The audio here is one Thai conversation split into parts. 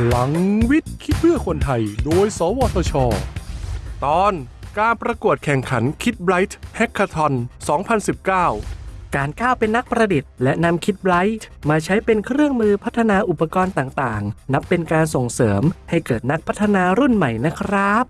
พลังวิทย์คิดเพื่อคนไทย โดย สวทช ตอนการประกวดแข่งขันคิดไบรท์แฮกคาทอน 2019 การก้าวเป็นนักประดิษฐ์และนำคิดไบรท์มาใช้เป็นเครื่องมือพัฒนาอุปกรณ์ต่างๆ นับเป็นการส่งเสริมให้เกิดนักพัฒนารุ่นใหม่นะครับ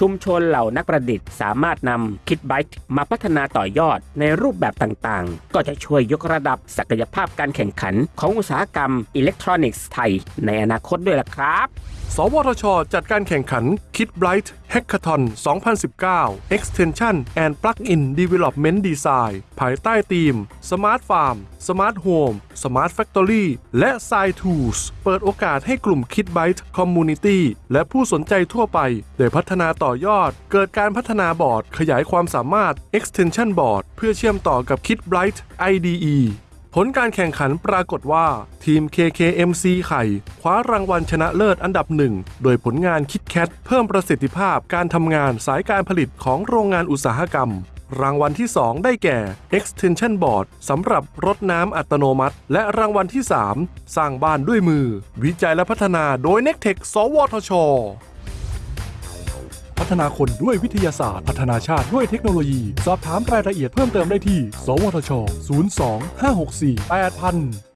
ชุมชนเหล่านักประดิษฐ์สามารถนำคิดไบต์มาพัฒนาต่อยอดในรูปแบบต่างๆ ก็จะช่วยยกระดับศักยภาพการแข่งขันของอุตสาหกรรมอิเล็กทรอนิกส์ไทยในอนาคตด้วยล่ะครับ สวทช จัดการแข่งขัน Kit Bright Hackathon 2019 Extension and Plug-in Development Design ภายใต้ธีม Smart Farm Smart Home Smart Factory และ s i Tools เปิดโอกาสให้กลุ่ม Kit Bright Community และผู้สนใจทั่วไป ได้พัฒนาต่อยอด เกิดการพัฒนาบอร์ด ขยายความสามารถ Extension Board เพื่อเชื่อมต่อกับ Kit Bright IDE ผลการแข่งขันปรากฏว่า ทีม KKMC ไข่ คว้ารางวัลชนะเลิศอันดับหนึ่ง โดยผลงานคิดแคทเพิ่มประสิทธิภาพการทำงานสายการผลิตของโรงงานอุตสาหกรรม รางวัลที่ 2 ได้แก่ Extension Board สำหรับรถน้ำอัตโนมัติ และรางวัลที่ 3 สร้างบ้านด้วยมือ วิจัยและพัฒนาโดย n e c t e c h สวทช ฒนาคนด้วยวิทยาศาสตร์ พัฒนาชาติด้วยเทคโนโลยี สอบถามรายละเอียดเพิ่มเติมได้ที่ สวทช 02 564 8000